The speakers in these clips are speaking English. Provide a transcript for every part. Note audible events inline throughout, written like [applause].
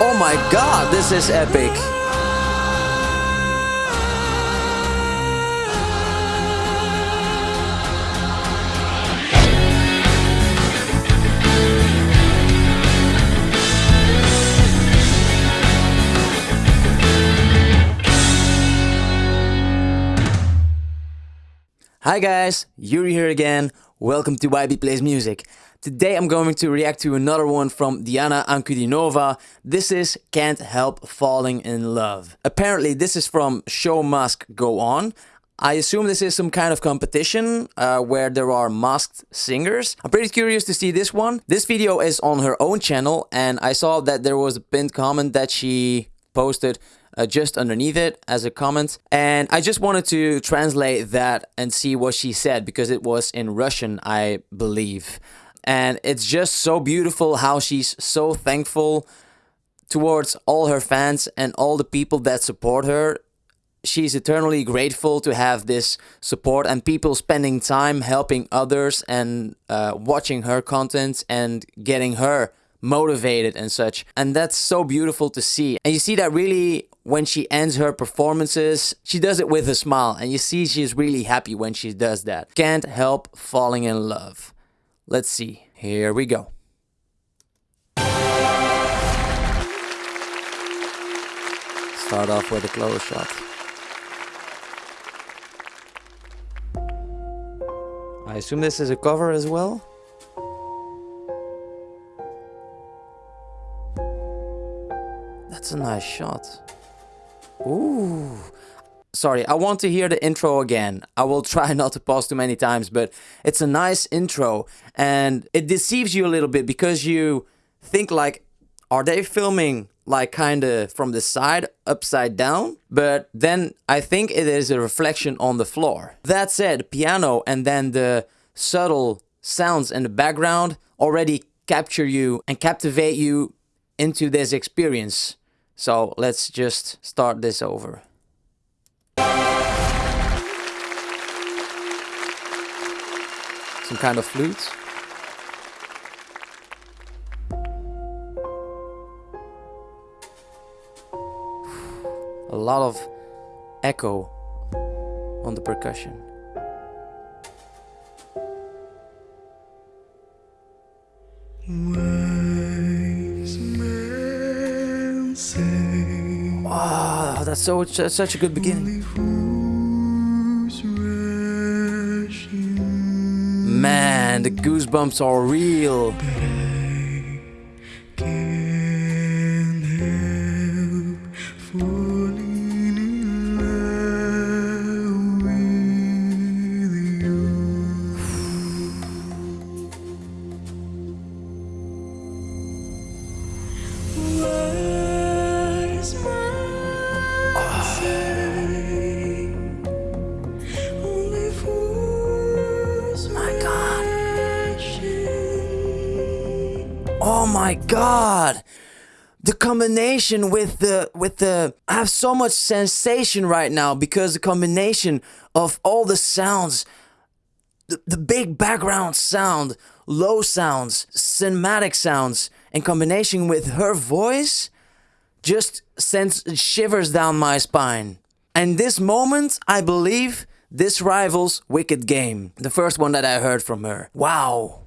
Oh my god, this is epic. Hi guys, Yuri here again. Welcome to YB Plays Music. Today I'm going to react to another one from Diana Ankudinova. This is Can't Help Falling in Love. Apparently this is from Show Mask Go On. I assume this is some kind of competition uh, where there are masked singers. I'm pretty curious to see this one. This video is on her own channel and I saw that there was a pinned comment that she posted uh, just underneath it as a comment. And I just wanted to translate that and see what she said because it was in Russian, I believe. And it's just so beautiful how she's so thankful towards all her fans and all the people that support her. She's eternally grateful to have this support and people spending time helping others and uh, watching her content and getting her motivated and such. And that's so beautiful to see. And you see that really when she ends her performances, she does it with a smile. And you see she's really happy when she does that. Can't help falling in love. Let's see. Here we go. Start off with a close shot. I assume this is a cover as well? That's a nice shot. Ooh. Sorry, I want to hear the intro again. I will [laughs] try not to pause too many times, but it's a nice intro and it deceives you a little bit because you think like, are they filming like kind of from the side upside down? But then I think it is a reflection on the floor. That said, piano and then the subtle sounds in the background already capture you and captivate you into this experience. So let's just start this over. Some kind of flute. A lot of echo on the percussion. Wow, that's so such a good beginning. The goosebumps are real. Combination with the with the I have so much sensation right now because the combination of all the sounds the, the big background sound, low sounds, cinematic sounds in combination with her voice just sends shivers down my spine. And this moment, I believe, this rivals Wicked Game, the first one that I heard from her. Wow.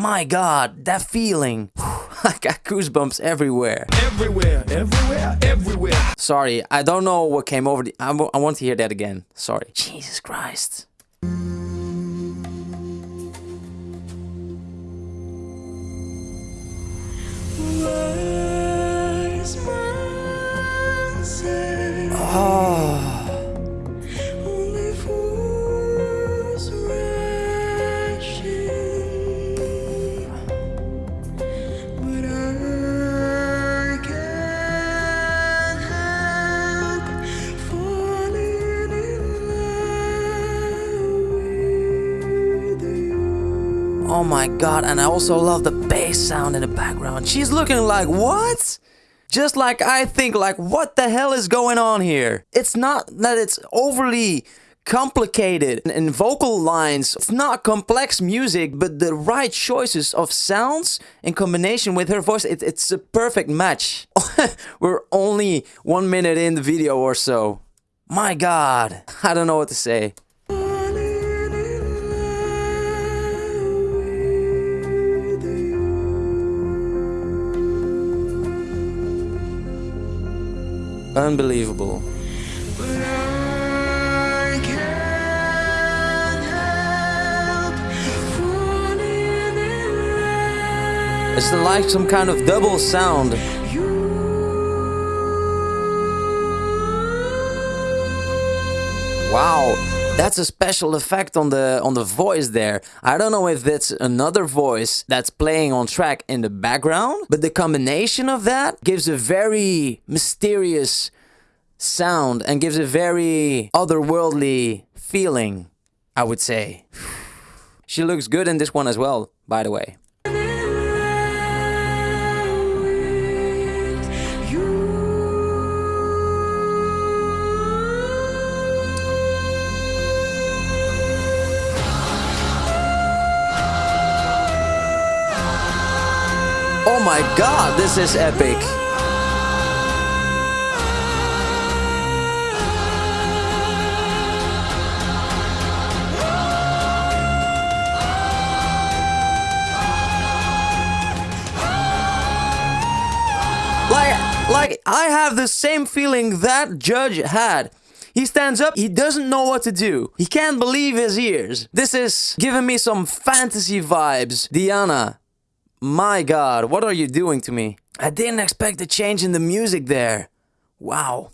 My god, that feeling. [laughs] I got goosebumps everywhere. Everywhere, everywhere, everywhere. Sorry, I don't know what came over the... I, I want to hear that again. Sorry. Jesus Christ. Oh. God, and I also love the bass sound in the background. She's looking like, what? Just like I think, like, what the hell is going on here? It's not that it's overly complicated and vocal lines. It's not complex music, but the right choices of sounds in combination with her voice, it, it's a perfect match. [laughs] We're only one minute in the video or so. My god, [laughs] I don't know what to say. Unbelievable. It's like some kind of double sound. Wow, that's a special effect on the on the voice there. I don't know if that's another voice that's playing on track in the background, but the combination of that gives a very mysterious sound and gives a very otherworldly feeling, I would say. [sighs] She looks good in this one as well, by the way. Oh my god, this is epic. Like, like I have the same feeling that judge had. He stands up, he doesn't know what to do. He can't believe his ears. This is giving me some fantasy vibes. Diana, my god, what are you doing to me? I didn't expect a change in the music there. Wow.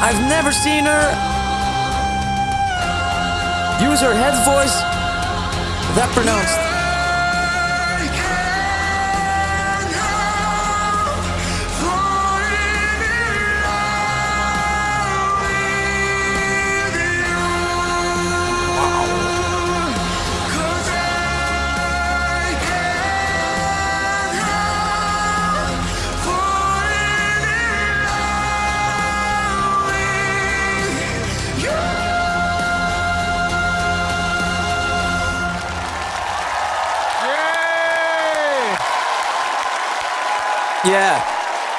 I've never seen her use her head voice that pronounced. Yeah,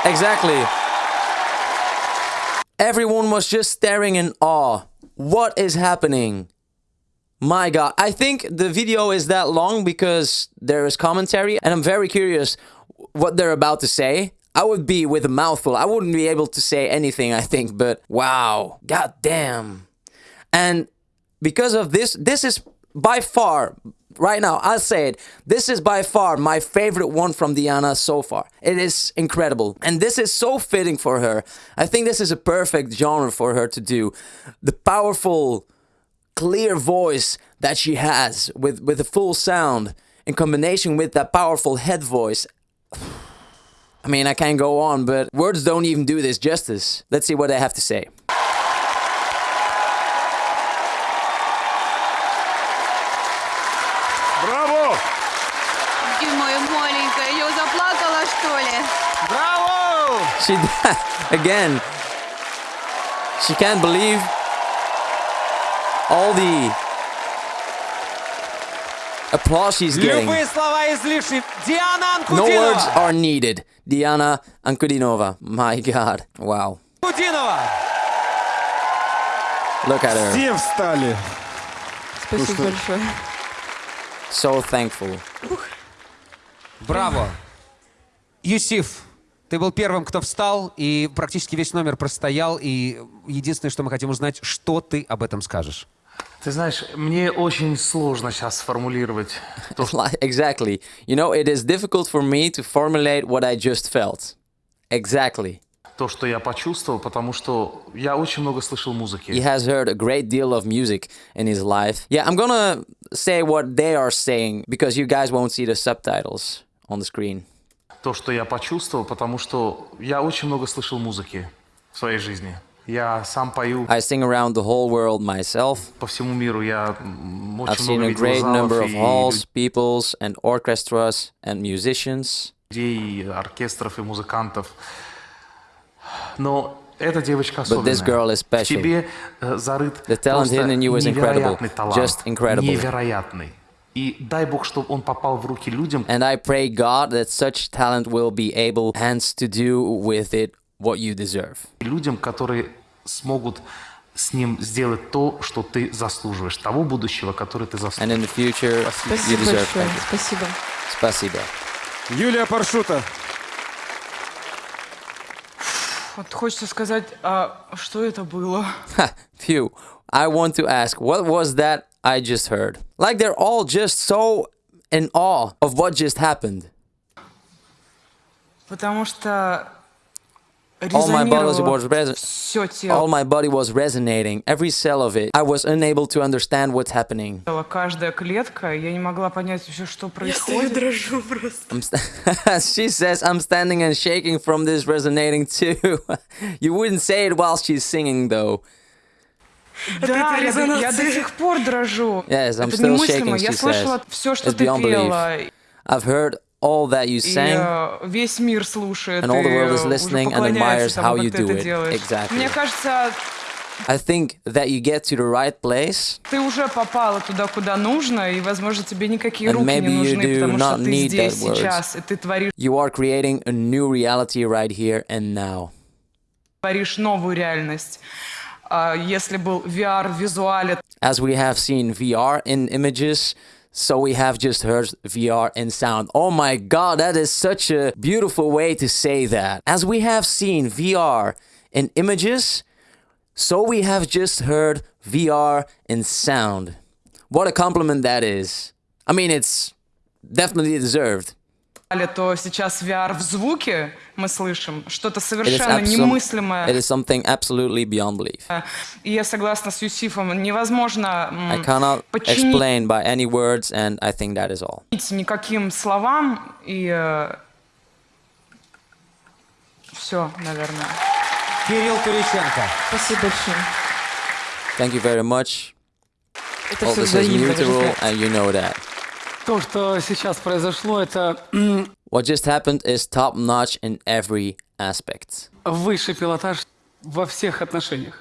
exactly. Everyone was just staring in awe. What is happening? My god, I think the video is that long because there is commentary and I'm very curious what they're about to say. I would be with a mouthful. I wouldn't be able to say anything, I think, but wow, god damn. And because of this, this is by far, right now, I'll say it, this is by far my favorite one from Diana so far. It is incredible. And this is so fitting for her. I think this is a perfect genre for her to do. The powerful, clear voice that she has with, with the full sound in combination with that powerful head voice. [sighs] I mean, I can't go on, but words don't even do this justice. Let's see what I have to say. She [laughs] again. She can't believe all the applause she's getting. Любые слова излишни. Диана No words Анкудинова! are needed. Diana Ankudinova. My God. Wow. Анкудинова! Look at her. Все встали. Спасибо большое. So thankful. Браво! Юсиф, Ты был первым, кто встал, и практически весь номер простоял, и единственное, что мы хотим узнать, что ты об этом скажешь. Ты знаешь, мне очень сложно сейчас сформулировать то, [laughs] exactly. You know, it is difficult for me to formulate what I just felt. Exactly. то, что я почувствовал, потому что я очень много слышал He музыки. has heard a great deal of music in his life. Yeah, I'm gonna say what they are saying because you guys won't see the subtitles on the screen. То, что я почувствовал, потому что я очень много слышал музыки в своей жизни. Я сам пою I sing around the whole world myself. по всему миру. Я м, I've очень seen много a great number of и halls, peoples, and orchestras and musicians. людей, и оркестров и музыкантов. Но эта девочка But this особенная. girl is В special. тебе э, зарыт The talent просто hidden in you is incredible. талант. Just incredible. Невероятный. И дай Бог, чтобы он попал в руки людям, And I pray God that such talent will be able hands to do with it what you deserve. людям, которые смогут с ним сделать то, что ты заслуживаешь, того будущего, которое ты And заслуживаешь. in the future, you Спасибо deserve. большое. Thank you. Спасибо. Спасибо. Юлия Паршута. Вот хочется сказать, а что это было? Phew. I want to ask, what was that I just heard. Like they're all just so in awe of what just happened. All my body was All my body was resonating, every cell of it. I was unable to understand what's happening. [laughs] she says I'm standing and shaking from this resonating too. [laughs] you wouldn't say it while she's singing though. Да, я, до- я до сих пор дрожу. Yes, I'm это still немыслимо. shaking, Я слышала says. все, что It's ты пела. I've heard all that you И sang. э, весь мир слушает. And all the и, world is listening and admires how you как ты do это it. делаешь. Exactly. Мне кажется, I think that you get to the right place ты уже попала туда, куда нужно, и, возможно, тебе никакие And руки maybe не you нужны, do потому что ты здесь сейчас, и ты творишь, You are creating a new reality right here and now. творишь новую реальность. А если был VR в визуале, As we have seen VR in images, so we have just heard VR in sound. Oh my god, that is such a beautiful way to say that. As we have seen VR in images, so we have just heard VR in sound. What a compliment that is. I mean, it's definitely deserved. То сейчас VR в звуке мы слышим что-то It is, совершенно немыслимое. it is something absolutely beyond belief. И я согласна с Юсифом, невозможно I cannot подчинить explain by any words, and I think that is all. никаким словам, и все, наверное. Кирилл Туриченко. Спасибо большое. Thank you very much. Это All this is mutual, and you know that. То, что сейчас произошло, это What just happened is top notch in every aspect. высший пилотаж во всех отношениях.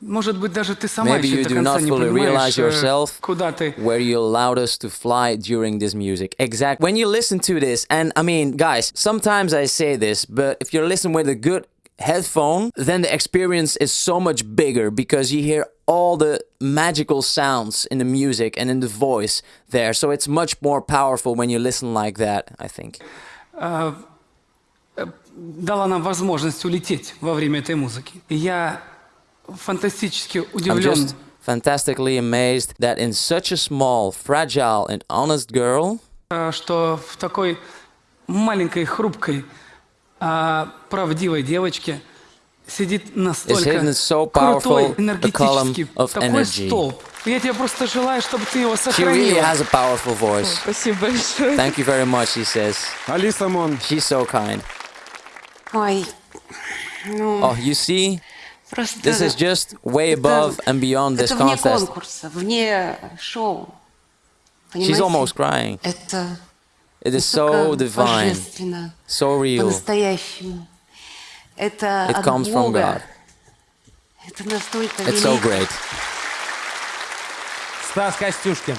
Может быть, даже ты сама Maybe еще you до do конца not не fully realize понимаешь, э, yourself куда ты. where you allowed us to fly during this music. Exact. When you listen to this, and I mean, guys, sometimes I say this, but if you listen with a good headphone, then the experience is so much bigger because you hear all the magical sounds in the music and in the voice there. So it's much more powerful when you listen like that, I think. Дала нам возможность улететь во время этой музыки. И я фантастически I'm удивлен. just fantastically amazed that in such a small, fragile, and honest girl, э, что в такой маленькой, хрупкой, а, правдивой девочке сидит настолько so крутой, энергетический, такой energy. столб. Я тебе просто желаю, чтобы ты его she really сохранила. has a powerful voice. Спасибо большое. Thank you very much, he says. Алиса Мон. She's so kind. Ой, ну, Oh, you see, просто... this is just way это- above and beyond this это вне contest. конкурса, вне шоу. She's Понимаете? almost crying. Это It is so настолько divine, божественно, so real. по-настоящему. Это It от comes from Бога. God. Это настолько It's so велико. great. Стас Костюшкин.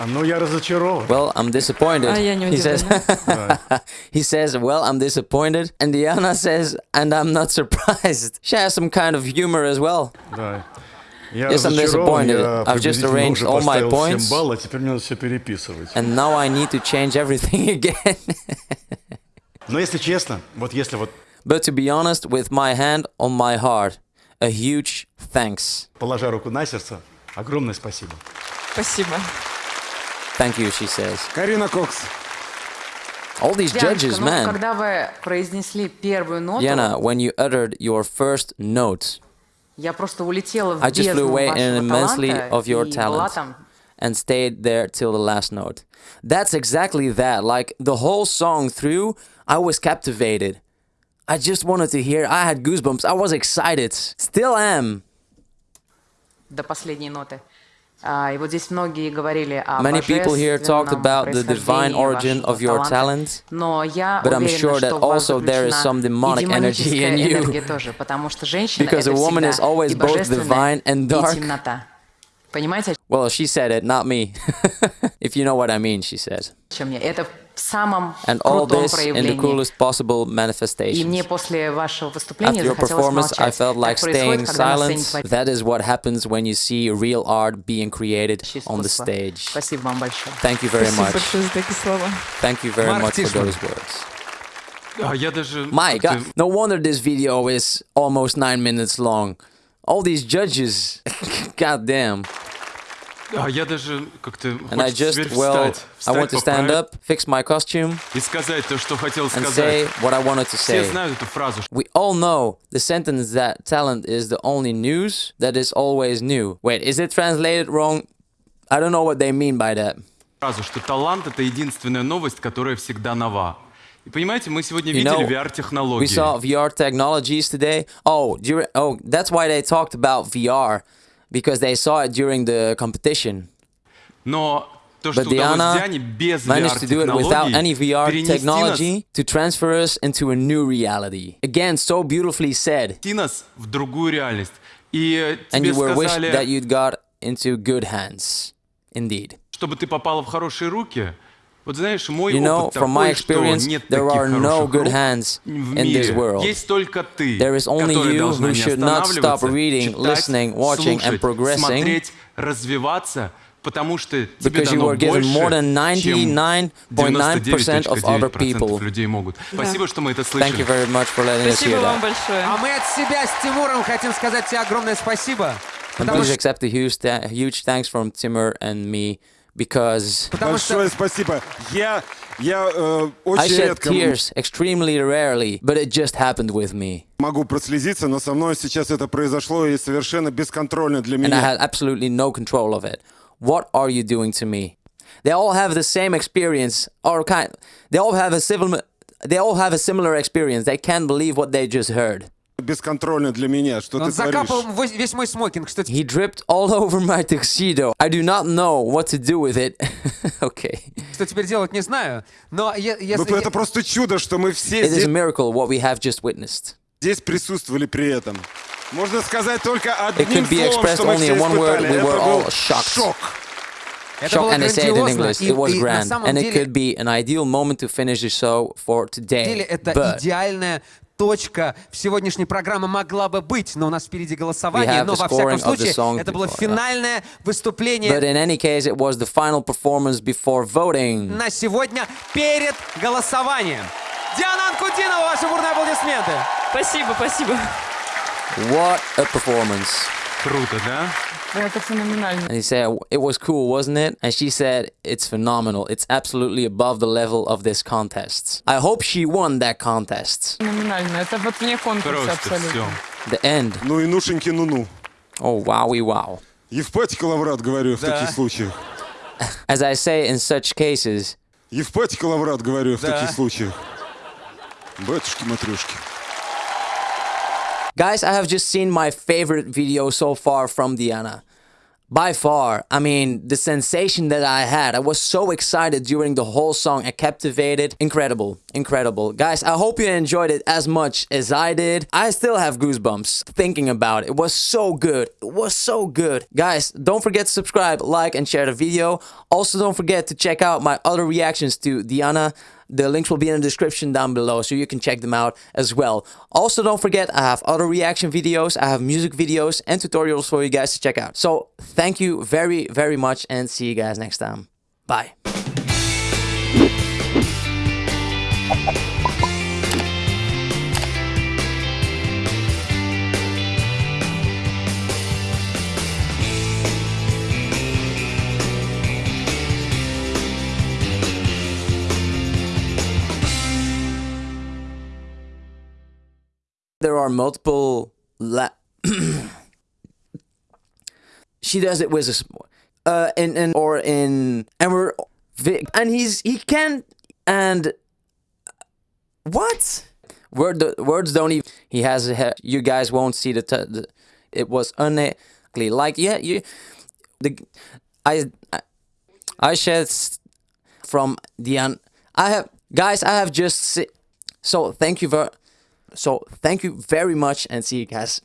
А, Ну, я разочарован. Well, I'm disappointed. А я не he says. [laughs] he says, "Well, I'm disappointed," and Diana says, "And I'm not surprised." [laughs] She has some kind of humor as well. Да. Я Yes, I'm разочарован, disappointed. я I've just приблизительно arranged уже all my поставил points. 7 баллов, а теперь мне надо все переписывать. And now I need to change everything again. [laughs] Но если честно, вот если вот but to be honest, with my hand on my heart, a huge thanks. положа руку на сердце, огромное спасибо. Спасибо. Thank you, she says. Карина Кокс. All these judges, ну, man. когда вы произнесли первую ноту, Diana, when you uttered your first note, я просто улетела в I just flew бездну away вашего immensely таланта of your и была talent там. and stayed there till the last note. That's exactly that. Like the whole song through, I was captivated. I just wanted to hear. I had goosebumps. I was excited. Still am. до последней ноты. Many people here talked about the divine origin of your talent, but I'm sure that also there is some demonic energy in you, because a woman is always both divine and dark. Well, she said it, not me. [laughs] if you know what I mean, she said о чем я? Это в самом And all крутом this in the проявлении. coolest possible И manifestations. мне после вашего выступления After your захотелось performance, I молчать. felt like так происходит, staying когда на сцене silent. творится That is what happens when you see real art being created on the искусство. stage. Спасибо вам большое. Thank you very Спасибо much. большое за такие слова. Thank you very Марк much for Тишман. those words. А я даже... My как-то- God, no wonder this video is almost nine minutes long. All these judges, [laughs] god damn. А я даже как-то... And I just, well, встать, I want to stand up, fix my costume, И сказать то, что хотел and сказать. say what I wanted to Все say. знают эту фразу, We all know the sentence that talent is the only news that is always new. Wait, is it translated wrong? I don't know what they mean by that. фразу, что талант — это единственная новость, которая всегда нова. И понимаете, мы сегодня You видели VR-технологии. We saw VR technologies today. Oh, dur- oh, that's why they talked about VR because they saw it during the competition. Но то, что But удалось Diana Диане без managed to do it without any VR VR-технологий, перенести нас, technology to transfer us into a new reality. Again, so beautifully said. перенести нас в другую реальность. И э, And тебе you were wished сказали, that you'd got into good hands. Indeed. чтобы ты попала в хорошие руки. Вот знаешь, мой You know, опыт from my такой, что experience, нет there таких are no хороших good рук hands в in this мире. world. Есть только ты, There is only которая you должна who не should not stop останавливаться, reading, читать, listening, watching, and слушать, progressing. смотреть, развиваться, потому что тебе Because you дано were given больше, more than чем 99.9% of other 99,9% people. людей могут. Спасибо, что мы это Thank you слышали. very much for letting us Спасибо hear вам that. большое. А мы от себя с Тимуром хотим сказать тебе огромное спасибо. And Потому please что, accept a huge, th- huge thanks from Timur and me because потому что Большое спасибо. Я, я э, I очень shed редко tears extremely rarely, but it just happened with me. могу прослезиться, но со мной сейчас это произошло и совершенно бесконтрольно для And I меня. had absolutely no control of it. What are you doing to me? They all have the same experience, or kind. They all have a civil. They all have a similar experience. They can't believe what they just heard. Бесконтрольно для меня. Что он ты закапал вось- весь мой смокинг. Что He dripped all over my tuxedo. I do not know what to do with it. [laughs] okay. Что теперь делать, не знаю. Но я, я- Ну, я- это просто чудо, что мы все It is a здесь, miracle what we have just witnessed. здесь присутствовали при этом. Можно сказать только It одним словом, что мы все испытали. We were Это all был shocked. шок. это Shock было and I say it in. English. И- It was grand. самом And it деле- could be an ideal moment to finish the show for деле today. это But идеальная точка в сегодняшней программе могла бы быть, но у нас впереди голосование, но во всяком случае это было финальное выступление but in any case, it was the final performance before voting. на сегодня перед голосованием. Диана Анкудинова, ваши бурные аплодисменты. Спасибо, спасибо. What a performance! Круто, да? Это феноменально. And he said, It was cool, wasn't it? And she said, It's phenomenal. It's absolutely above the level of this contest. I hope she won that contest. Феноменально. Это вот вне конкурса Просто все. абсолютно. The end. Ну и нушеньки ну-ну. Oh, wowie wow. Евпатик Лаврат, говорю, в Да. таких случаях. As I say in such cases, Евпатик Лаврат, говорю, в Да. таких случаях. Батюшки-матрюшки. Guys, I have just seen my favorite video so far from Diana. By far, I mean, the sensation that I had, I was so excited during the whole song, I captivated. Incredible, incredible. Guys, I hope you enjoyed it as much as I did. I still have goosebumps thinking about it. It was so good. It was so good. Guys, don't forget to subscribe, like, and share the video. Also, don't forget to check out my other reactions to Diana. The links will be in the description down below so you can check them out as well. Also, don't forget I have other reaction videos, I have music videos and tutorials for you guys to check out. So, thank you very, very much and see you guys next time. Bye. There are multiple la- [clears throat] she does it with a uh in, in or in and we're and he's he can and what word words don't even. He has. A, you guys won't see the. The it was unlikely. Like yeah, you. The I I, I shared from the un. I have guys. I have just. So thank you very. So thank you very much and see you guys